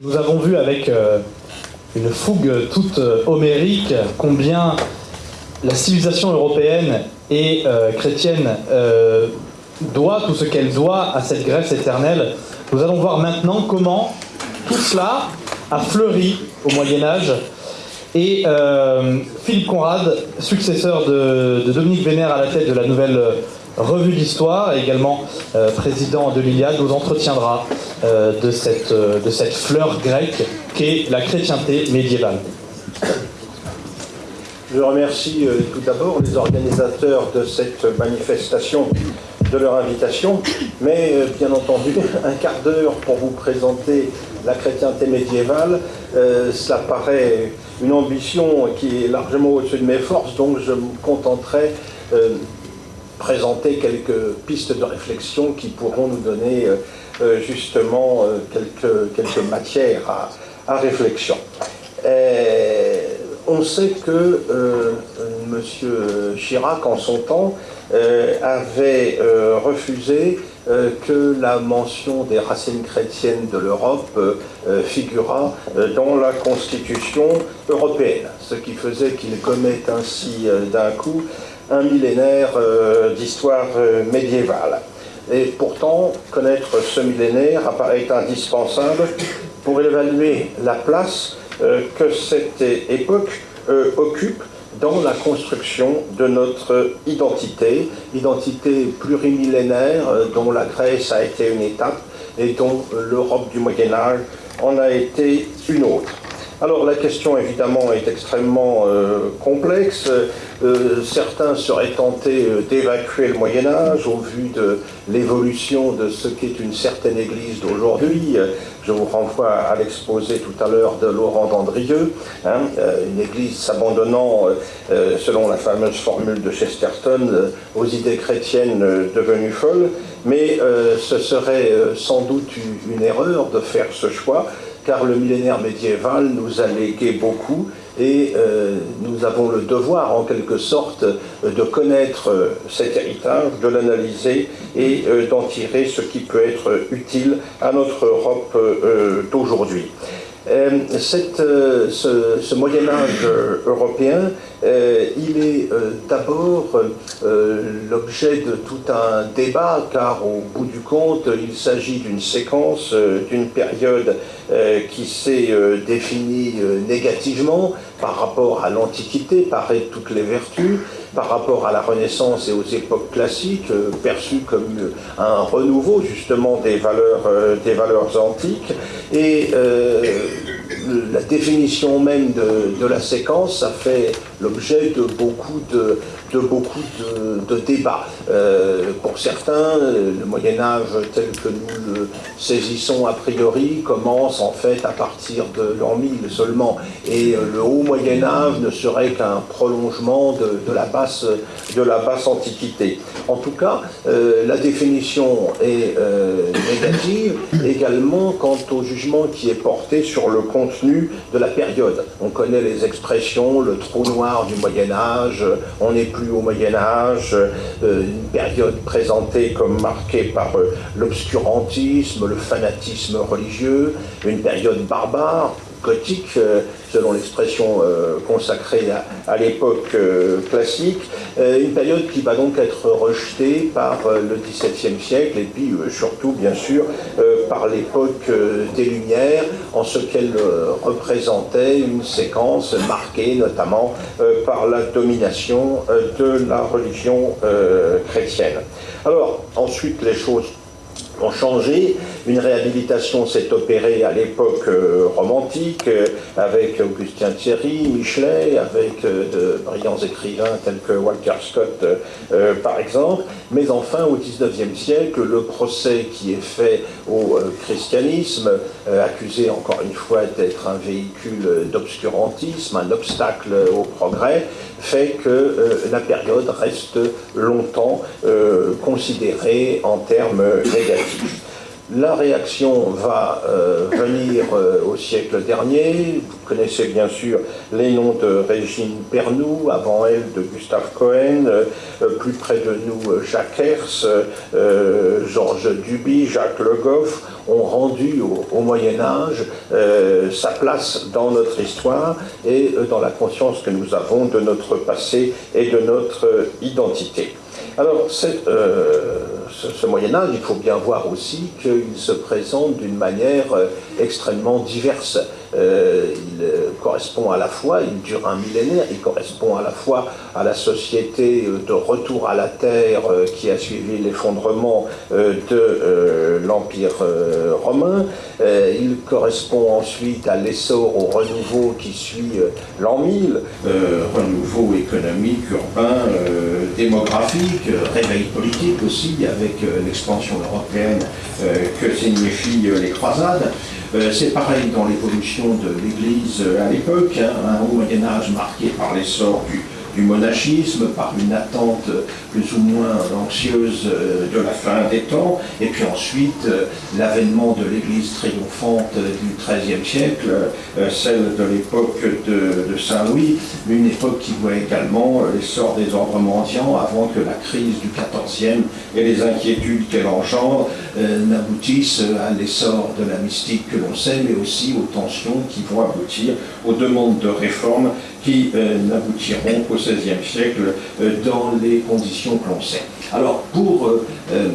Nous avons vu avec euh, une fougue toute euh, homérique combien la civilisation européenne et euh, chrétienne doit tout ce qu'elle doit à cette Grèce éternelle. Nous allons voir maintenant comment tout cela a fleuri au Moyen Âge. Et Philippe Conrad, successeur de, de Dominique Vénère à la tête de la nouvelle revue d'histoire, également euh, président de l'Iliade, nous entretiendra euh, de, cette, euh, de cette fleur grecque qu'est la chrétienté médiévale. Je remercie tout d'abord les organisateurs de cette manifestation de leur invitation, mais bien entendu, un quart d'heure pour vous présenter la chrétienté médiévale, cela paraît une ambition qui est largement au-dessus de mes forces, donc je me contenterai présenter quelques pistes de réflexion qui pourront nous donner euh, euh, justement euh, quelques, quelques matières à, réflexion. on sait que M. Chirac, en son temps, avait refusé que la mention des racines chrétiennes de l'Europe figurât dans la Constitution européenne, ce qui faisait qu'il commet ainsi d'un coup un millénaire euh, d'histoire euh, médiévale. Et pourtant, connaître ce millénaire apparaît indispensable pour évaluer la place euh, que cette époque occupe dans la construction de notre identité, identité plurimillénaire dont la Grèce a été une étape et dont l'Europe du Moyen Âge en a été une autre. Alors la question évidemment est extrêmement euh, complexe. Euh, certains seraient tentés euh, d'évacuer le Moyen Âge au vu de l'évolution de ce qu'est une certaine Église d'aujourd'hui. Je vous renvoie à l'exposé tout à l'heure de Laurent Dandrieux, hein, une Église s'abandonnant, selon la fameuse formule de Chesterton, aux idées chrétiennes devenues folles. Mais ce serait sans doute une erreur de faire ce choix car le millénaire médiéval nous a légué beaucoup et euh, nous avons le devoir en quelque sorte de connaître euh, cet héritage, de l'analyser et euh, d'en tirer ce qui peut être utile à notre Europe d'aujourd'hui. ce, ce Moyen Âge européen il est euh, d'abord euh, l'objet de tout un débat, car au bout du compte, il s'agit d'une séquence, d'une période qui s'est définie négativement par rapport à l'Antiquité, par toutes les vertus, par rapport à la Renaissance et aux époques classiques, perçues comme un renouveau justement des valeurs, des valeurs antiques. Et la définition même de, de, la séquence, ça fait l'objet de beaucoup de, de beaucoup de, débats. Euh, pour certains, le Moyen Âge tel que nous le saisissons a priori commence en fait à partir de l'an 1000 seulement, et euh, le haut Moyen Âge ne serait qu'un prolongement de, la basse, de la basse Antiquité. En tout cas, euh, la définition est négative également quant au jugement qui est porté sur le contenu de la période. On connaît les expressions, le trou noir du Moyen Âge, on est plus au Moyen Âge, euh, une période présentée comme marquée par euh, l'obscurantisme, le fanatisme religieux, une période barbare, gothique, euh, selon l'expression consacrée à, l'époque classique, une période qui va donc être rejetée par le XVIIe siècle et puis surtout, bien sûr, par l'époque des Lumières, en ce qu'elle représentait une séquence marquée notamment par la domination de la religion chrétienne. Alors, ensuite, les choses ont changé. Une réhabilitation s'est opérée à l'époque euh, romantique euh, avec Augustin Thierry, Michelet, avec euh, de brillants écrivains tels que Walter Scott par exemple. Mais enfin, au XIXe siècle, le procès qui est fait au christianisme, accusé encore une fois d'être un véhicule d'obscurantisme, un obstacle au progrès, fait que la période reste longtemps considérée en termes négatifs. La réaction va euh, venir euh, au siècle dernier. Vous connaissez bien sûr les noms de Régine Pernoud, avant elle de Gustave Cohen, euh, plus près de nous Jacques Hers, Georges Duby, Jacques Le Goff ont rendu au, Moyen Âge sa place dans notre histoire et dans la conscience que nous avons de notre passé et de notre identité. Alors, euh, ce, Moyen Âge, il faut bien voir aussi qu'il se présente d'une manière euh, extrêmement diverse. Euh, il correspond à la fois, il dure un millénaire, il correspond à la fois à la société de retour à la terre qui a suivi l'effondrement de l'Empire romain, il correspond ensuite à l'essor, au renouveau qui suit l'an 1000, renouveau économique, urbain, démographique, réveil politique aussi, avec euh, l'expansion européenne euh, que signifient euh, les croisades. C'est pareil dans l'évolution de l'Église à l'époque, hein, un haut Moyen Âge marqué par l'essor du monachisme, par une attente plus ou moins anxieuse euh, de la fin des temps, et puis ensuite euh, l'avènement de l'Église triomphante du XIIIe siècle, euh, celle de l'époque de, Saint-Louis, une époque qui voit également l'essor des ordres mendiants avant que la crise du XIVe et les inquiétudes qu'elle engendre n'aboutissent à l'essor de la mystique que l'on sait, mais aussi aux tensions qui vont aboutir aux demandes de réforme qui n'aboutiront qu'au XVIe siècle euh, dans les conditions que l'on sait. Alors, pour euh, euh,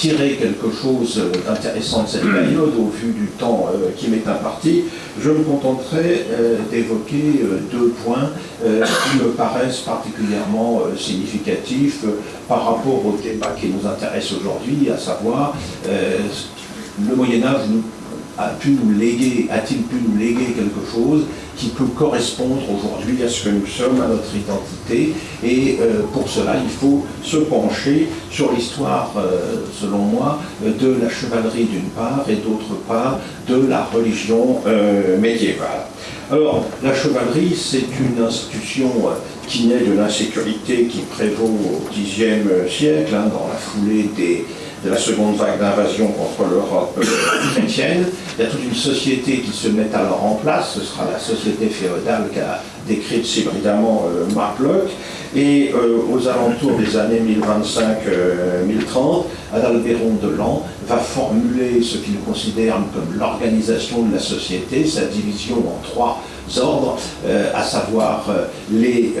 tirer quelque chose d'intéressant de cette période au vu du temps qui m'est imparti, je me contenterai d'évoquer deux points qui me paraissent particulièrement significatifs par rapport au débat qui nous intéresse aujourd'hui, à savoir le Moyen Âge a pu nous léguer, a-t-il pu nous léguer quelque chose qui peut correspondre aujourd'hui à ce que nous sommes, à notre identité? Et euh, pour cela, il faut se pencher sur l'histoire, euh, selon moi, de la chevalerie d'une part et d'autre part de la religion euh, médiévale. Alors, la chevalerie, c'est une institution qui naît de l'insécurité qui prévaut au Xe siècle, hein, dans la foulée des, de la seconde vague d'invasion contre l'Europe chrétienne. Il y a toute une société qui se met alors en place, ce sera la société féodale qu'a décrite si brillamment euh. Et euh, aux alentours des années 1025-1030, Adalbéron de Lan va formuler ce qu'il considère comme l'organisation de la société, sa division en trois ordres, euh, à savoir les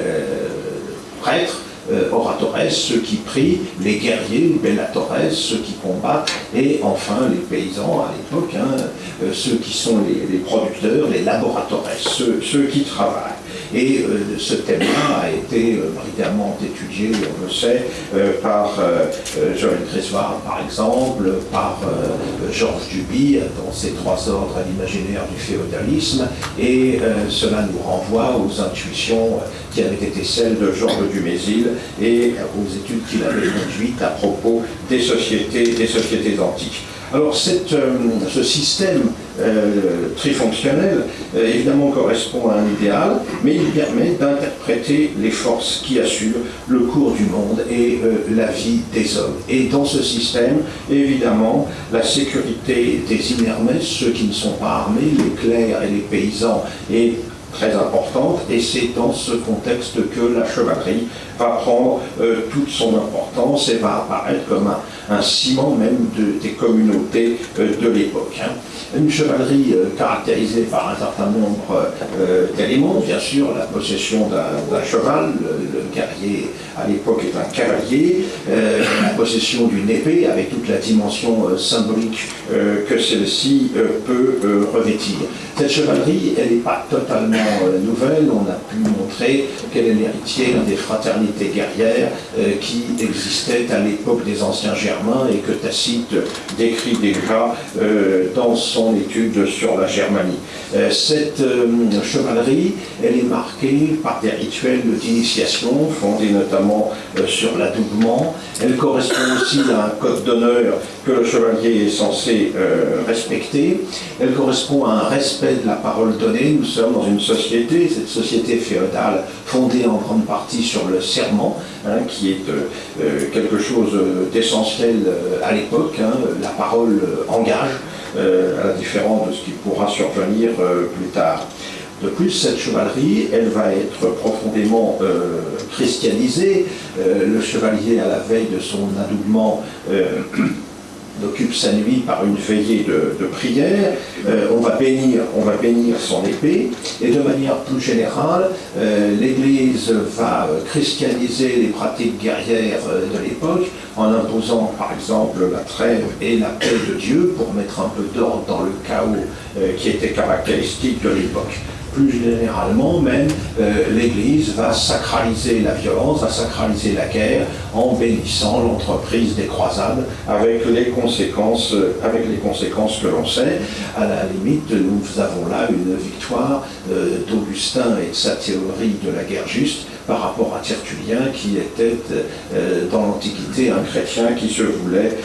prêtres, euh, oratores, ceux qui prient, les guerriers, les bellatores, ceux qui combattent, et enfin les paysans à l'époque, hein, euh, ceux qui sont les, producteurs, les laboratores, ceux qui travaillent. Et euh, ce thème-là a été euh, brillamment étudié, on le sait, euh, par Joël Grésoire, par exemple, par Georges Duby, dans ses trois ordres à l'imaginaire du féodalisme, et cela nous renvoie aux intuitions qui avaient été celles de Georges Dumézil et aux études qu'il avait conduites à propos des sociétés, des sociétés antiques. Alors ce système euh, trifonctionnel, euh, évidemment correspond à un idéal, mais il permet d'interpréter les forces qui assurent le cours du monde et euh, la vie des hommes. Et dans ce système, évidemment, la sécurité des inermès, ceux qui ne sont pas armés, les clercs et les paysans, est très importante, et c'est dans ce contexte que la chevalerie va prendre toute son importance et va apparaître comme un, ciment même des communautés de l'époque. Hein une chevalerie euh, caractérisée par un certain nombre euh, d'éléments, bien sûr, la possession d'un cheval, le, guerrier à l'époque est un cavalier, euh, la possession d'une épée avec toute la dimension symbolique que celle-ci peut revêtir. Cette chevalerie, elle n'est pas totalement nouvelle, on a pu montrer qu'elle est l'héritière des fraternités guerrières qui existaient à l'époque des anciens Germains et que Tacite décrit déjà dans son étude sur la Germanie. Euh, cette euh, chevalerie, elle est marquée par des rituels d'initiation fondés notamment euh, sur l'adoubement Elle correspond aussi à un code d'honneur que le chevalier est censé euh, respecter. Elle correspond à un respect de la parole donnée. Nous sommes dans une société, cette société féodale fondée en grande partie sur le serment, hein, qui est euh, euh, quelque chose d'essentiel à l'époque. Hein. La parole engage, à la différence de ce qui pourra survenir plus tard. De plus, cette chevalerie, elle va être profondément euh, christianisée. Euh, le chevalier, à la veille de son adoubement, euh, occupe sa nuit par une veillée de, prière. on, va bénir, on va bénir son épée. Et de manière plus générale, l'Église va christianiser les pratiques guerrières de l'époque en imposant, par exemple, la trêve et la paix de Dieu pour mettre un peu d'ordre dans le chaos qui était caractéristique de l'époque plus généralement, même euh, l'Église va sacraliser la violence, va sacraliser la guerre en bénissant l'entreprise des croisades avec les conséquences, euh, que l'on sait. À la limite, nous avons là une victoire euh, d'Augustin et de sa théorie de la guerre juste par rapport à Tertullien qui était dans l'Antiquité un chrétien qui se voulait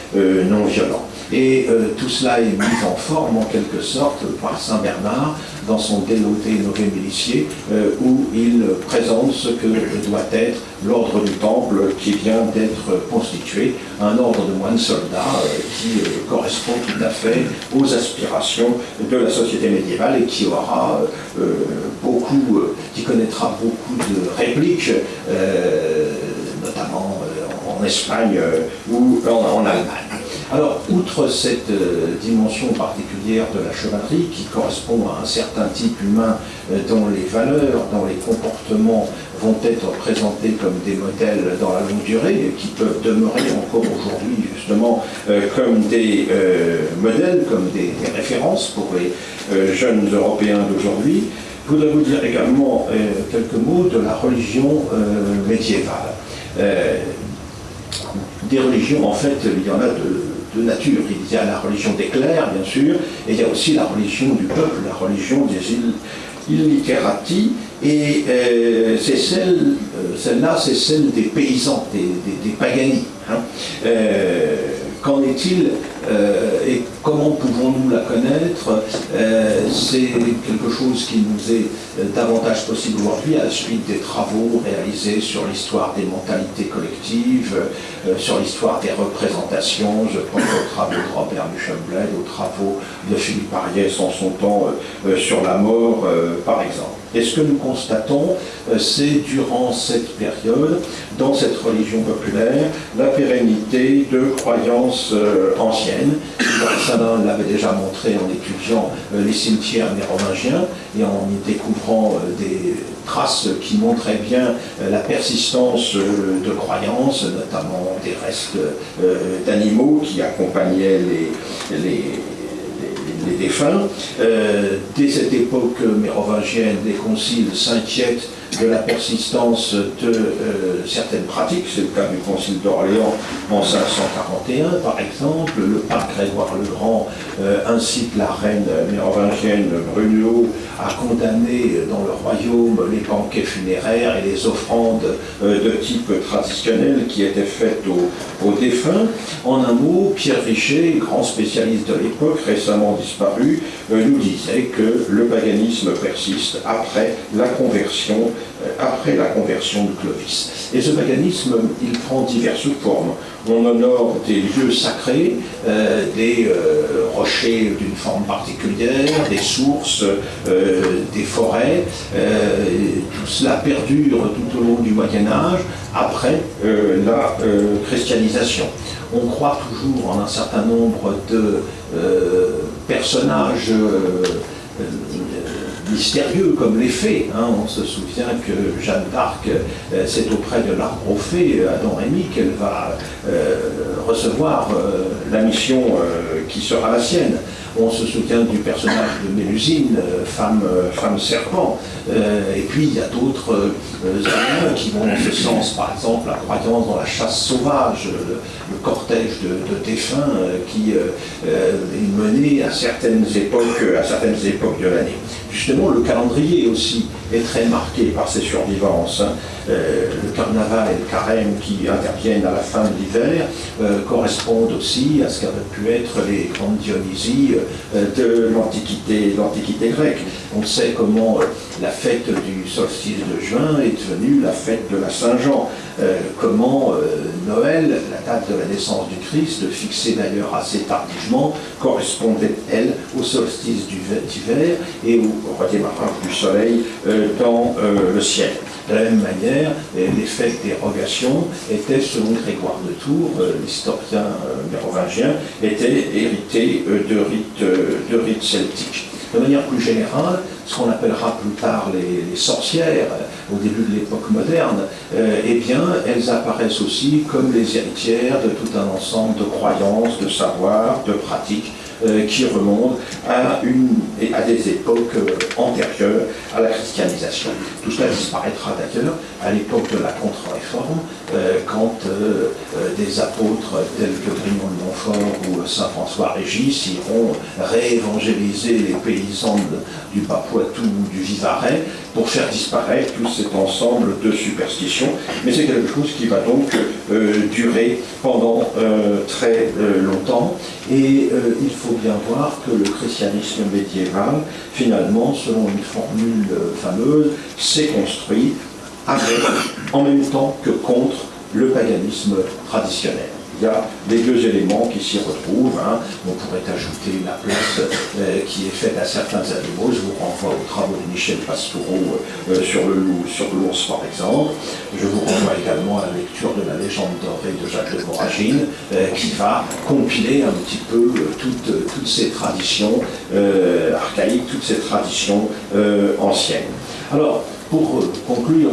non violent. Et tout cela est mis en forme en quelque sorte par Saint Bernard dans son dénoté Nové Milicier, euh, où il présente ce que doit être l'ordre du Temple qui vient d'être constitué, un ordre de moines soldats euh, qui euh, correspond tout à fait aux aspirations de la société médiévale et qui aura beaucoup, qui connaîtra beaucoup de répliques, notamment en Espagne ou en Allemagne. Alors, outre cette euh, dimension particulière de la chevalerie qui correspond à un certain type humain euh, dont les valeurs, dont les comportements vont être présentés comme des modèles dans la longue durée qui peuvent demeurer encore aujourd'hui justement euh, comme des modèles, comme des, références pour les jeunes Européens d'aujourd'hui, je voudrais vous dire également quelques mots de la religion médiévale. des religions, en fait, il y en a de nature. Il y a la religion des clercs, bien sûr, et il y a aussi la religion du peuple, la religion des illiterati, et euh, c'est celle, euh, celle-là, c'est celle des paysans, des, des, pagani. Hein. Euh, qu'en est-il et comment pouvons-nous la connaître? C'est quelque chose qui nous est davantage possible aujourd'hui à la suite des travaux réalisés sur l'histoire des mentalités collectives, sur l'histoire des représentations. Je pense aux travaux de Robert Duchamblet, aux travaux de Philippe Ariès en son temps sur la mort, par exemple. Et ce que nous constatons, euh, c'est durant cette période, dans cette religion populaire, la pérennité de croyances euh, anciennes. Salin l'avait déjà montré en étudiant euh, les cimetières mérovingiens et en y découvrant des traces qui montraient bien la persistance de croyances, notamment des restes d'animaux qui accompagnaient les défunts. Euh, dès cette époque mérovingienne, les conciles s'inquiètent de la persistance de euh, certaines pratiques. C'est le cas du Concile d'Orléans en 541, par exemple. Le pape Grégoire le Grand euh, incite la reine mérovingienne Bruno à condamner dans le royaume les banquets funéraires et les offrandes euh, de type traditionnel qui étaient faites aux, aux défunts. En un mot, Pierre Richer, grand spécialiste de l'époque, récemment disparu, nous disait que le paganisme persiste après la conversion après la conversion de Clovis. Et ce paganisme, il prend diverses formes. On honore des lieux sacrés, euh, des euh, rochers d'une forme particulière, des sources, des forêts. tout cela perdure tout au long du Moyen Âge, après la christianisation. On croit toujours en un certain nombre de personnages mystérieux comme les fées. Hein. On se souvient que Jeanne d'Arc, euh, c'est auprès de l'arbre aux euh, Adam Rémy, qu'elle va euh, recevoir la mission qui sera la sienne. On se souvient du personnage de Mélusine, femme, femme serpent. et puis il y a d'autres euh, qui vont dans ce sens. Par exemple, la croyance dans la chasse sauvage, le, cortège de, défunts qui est mené à certaines époques, à certaines époques de l'année. Justement, le calendrier aussi est très marqué par ces survivances. Hein. le carnaval et le carême qui interviennent à la fin de l'hiver correspondent aussi à ce qu'avaient pu être les grandes Dionysies de l'Antiquité grecque. On sait comment la fête du solstice de juin est devenue la fête de la Saint-Jean. Euh, comment euh, Noël, la date de la naissance du Christ, fixée d'ailleurs assez tardivement, correspondait, elle, au solstice d'hiver et au redémarrage du soleil euh, dans le ciel? De la même manière, les fêtes d'érogation étaient, selon Grégoire de Tours, l'historien mérovingien, étaient héritées de rites, de rites celtiques. De manière plus générale, ce qu'on appellera plus tard les, sorcières au début de l'époque moderne, euh, eh bien, elles apparaissent aussi comme les héritières de tout un ensemble de croyances, de savoirs, de pratiques euh, qui remontent à, une, à des époques euh, antérieures à la christianisation. Tout cela disparaîtra d'ailleurs à l'époque de la contre-réforme, quand des apôtres tels que Grimond de Montfort ou Saint François Régis iront réévangéliser les paysans du Papou tout du Vivarais pour faire disparaître tout cet ensemble de superstitions. Mais c'est quelque chose qui va donc euh, durer pendant euh, très euh, longtemps. Et il faut bien voir que le christianisme médiéval, finalement, selon une formule fameuse, s'est construit avec, en même temps que contre le paganisme traditionnel il y a les deux éléments qui s'y retrouvent. Hein. On pourrait ajouter la place euh, qui est faite à certains animaux. Je vous renvoie aux travaux de Michel Pastoureau euh, sur le loup, sur l'ours par exemple. Je vous renvoie également à la lecture de la légende dorée de Jacques de Voragine, euh, qui va compiler un petit peu toutes, toutes ces traditions archaïques, toutes ces traditions anciennes. Alors, pour conclure,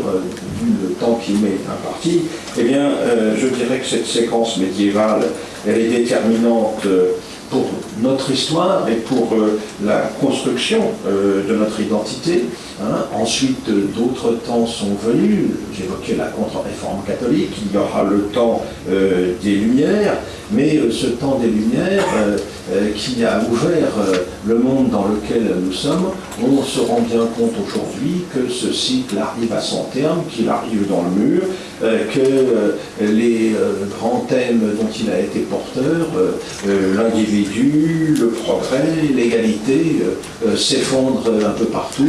le temps qui m'est imparti, eh bien, euh, je dirais que cette séquence médiévale, elle est déterminante euh, pour notre histoire et pour euh, la construction de notre identité. Hein. Ensuite, d'autres temps sont venus. J'évoquais la contre-réforme catholique. Il y aura le temps des Lumières. Mais ce temps des Lumières, qui a ouvert le monde dans lequel nous sommes, on se rend bien compte aujourd'hui que ce cycle arrive à son terme, qu'il arrive dans le mur, euh, que euh, les euh, grands thèmes dont il a été porteur, l'individu, le progrès, l'égalité, s'effondrent un peu partout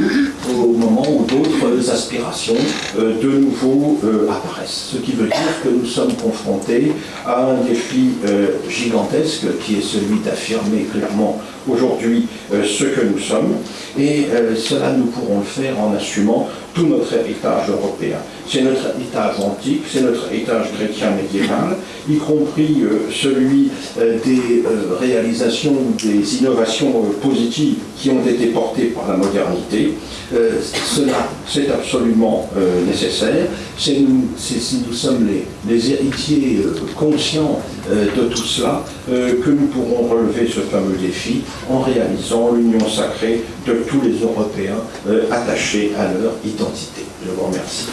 au moment où d'autres aspirations de nouveau apparaissent. Ce qui veut dire que nous sommes confrontés à un défi gigantesque qui est celui d'affirmer clairement aujourd'hui ce que nous sommes et cela nous pourrons le faire en assumant tout notre héritage européen. C'est notre héritage antique, c'est notre héritage chrétien médiéval, y compris euh, celui euh, des euh, réalisations, des innovations positives qui ont été portées par la modernité. cela, c'est absolument nécessaire. C'est nous, nous, sommes les héritiers conscients de tout cela que nous pourrons relever ce fameux défi en réalisant l'union sacrée de tous les Européens attachés à leur identité. Je vous remercie.